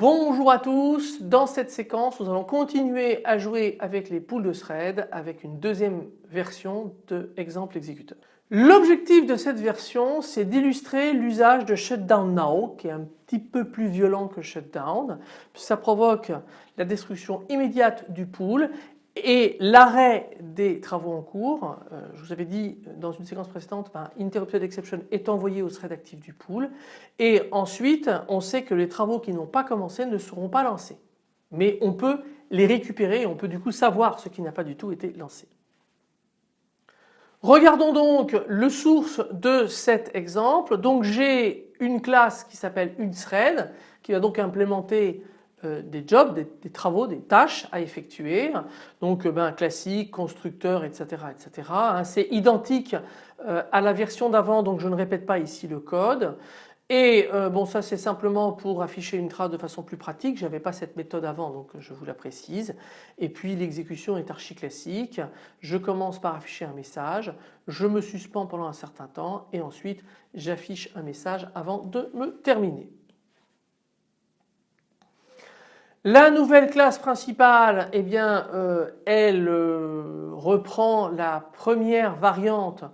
Bonjour à tous, dans cette séquence nous allons continuer à jouer avec les poules de thread avec une deuxième version de exemple exécuteur. L'objectif de cette version c'est d'illustrer l'usage de shutdown now qui est un petit peu plus violent que shutdown. Ça provoque la destruction immédiate du pool et l'arrêt des travaux en cours, euh, je vous avais dit dans une séquence précédente, ben, interrupted exception est envoyé au thread actif du pool et ensuite on sait que les travaux qui n'ont pas commencé ne seront pas lancés. Mais on peut les récupérer et on peut du coup savoir ce qui n'a pas du tout été lancé. Regardons donc le source de cet exemple. Donc j'ai une classe qui s'appelle une thread qui va donc implémenter euh, des jobs, des, travaux, des tâches à effectuer. Donc euh, ben, classique, constructeur, etc. etc. Hein. C'est identique euh, à la version d'avant donc je ne répète pas ici le code. Et bon ça c'est simplement pour afficher une trace de façon plus pratique, j'avais pas cette méthode avant donc je vous la précise. Et puis l'exécution est archi classique, je commence par afficher un message, je me suspends pendant un certain temps et ensuite j'affiche un message avant de me terminer. La nouvelle classe principale, eh bien, euh, elle euh, reprend la première variante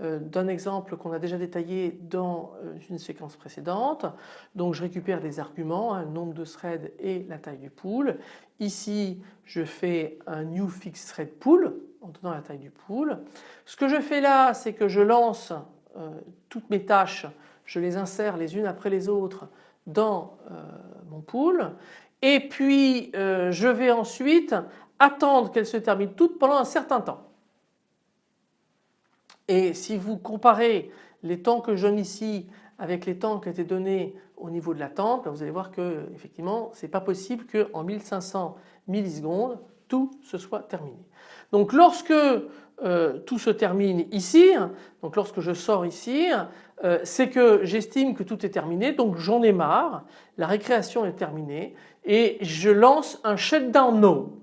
euh, d'un exemple qu'on a déjà détaillé dans une séquence précédente. Donc je récupère des arguments, un nombre de threads et la taille du pool. Ici je fais un new fixed thread pool en donnant la taille du pool. Ce que je fais là c'est que je lance toutes mes tâches, je les insère les unes après les autres dans mon pool et puis euh, je vais ensuite attendre qu'elles se terminent toutes pendant un certain temps. Et si vous comparez les temps que je donne ici avec les temps qui étaient donnés au niveau de l'attente, vous allez voir que effectivement c'est pas possible qu'en 1500 millisecondes tout se soit terminé. Donc lorsque euh, tout se termine ici, donc lorsque je sors ici, euh, c'est que j'estime que tout est terminé donc j'en ai marre, la récréation est terminée et je lance un shutdown no.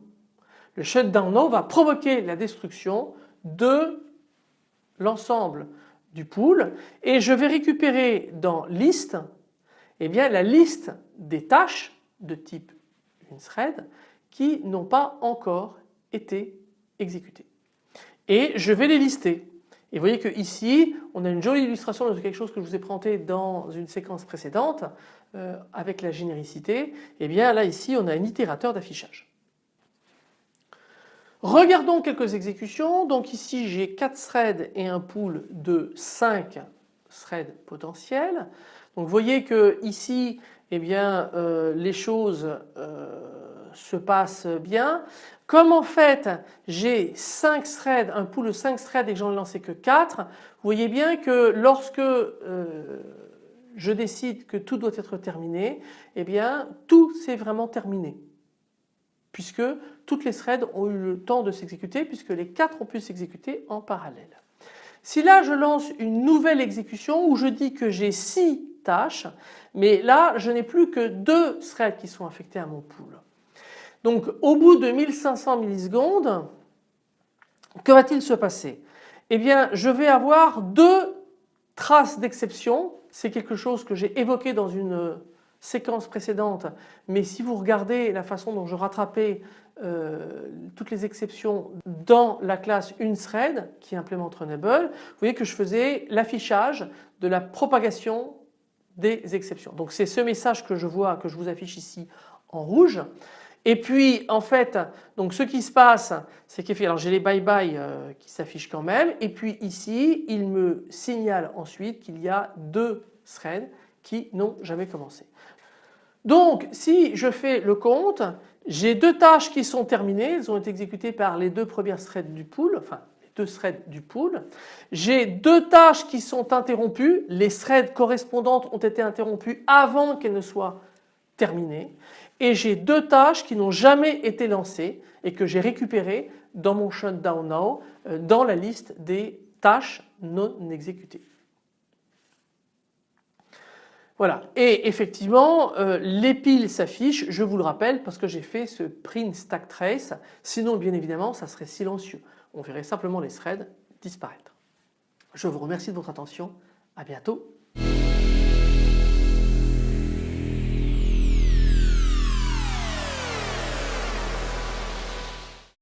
Le shutdown no va provoquer la destruction de l'ensemble du pool et je vais récupérer dans liste eh bien, la liste des tâches de type une thread qui n'ont pas encore été exécutées. Et je vais les lister. Et vous voyez que ici on a une jolie illustration de quelque chose que je vous ai présenté dans une séquence précédente euh, avec la généricité. Et eh bien là ici on a un itérateur d'affichage. Regardons quelques exécutions. Donc ici j'ai 4 threads et un pool de 5 threads potentiels. Donc vous voyez que ici eh bien, euh, les choses euh, se passent bien. Comme en fait j'ai 5 threads, un pool de 5 threads et que j'en ai lancé que 4, vous voyez bien que lorsque euh, je décide que tout doit être terminé, eh bien tout s'est vraiment terminé puisque toutes les threads ont eu le temps de s'exécuter puisque les 4 ont pu s'exécuter en parallèle. Si là je lance une nouvelle exécution où je dis que j'ai 6 tâches, mais là je n'ai plus que 2 threads qui sont affectés à mon pool. Donc au bout de 1500 millisecondes, que va-t-il se passer? Eh bien je vais avoir deux traces d'exception. C'est quelque chose que j'ai évoqué dans une séquence précédente mais si vous regardez la façon dont je rattrapais euh, toutes les exceptions dans la classe uneThread qui implémente Runnable, vous voyez que je faisais l'affichage de la propagation des exceptions. Donc c'est ce message que je vois, que je vous affiche ici en rouge. Et puis en fait donc ce qui se passe c'est qu'effectivement j'ai les bye bye euh, qui s'affichent quand même et puis ici il me signale ensuite qu'il y a deux threads qui n'ont jamais commencé. Donc si je fais le compte j'ai deux tâches qui sont terminées, elles ont été exécutées par les deux premières threads du pool, enfin les deux threads du pool. J'ai deux tâches qui sont interrompues, les threads correspondantes ont été interrompues avant qu'elles ne soient terminées et j'ai deux tâches qui n'ont jamais été lancées et que j'ai récupérées dans mon shutdown now euh, dans la liste des tâches non exécutées. Voilà. Et effectivement euh, les piles s'affichent je vous le rappelle parce que j'ai fait ce print stack trace. Sinon bien évidemment ça serait silencieux. On verrait simplement les threads disparaître. Je vous remercie de votre attention. À bientôt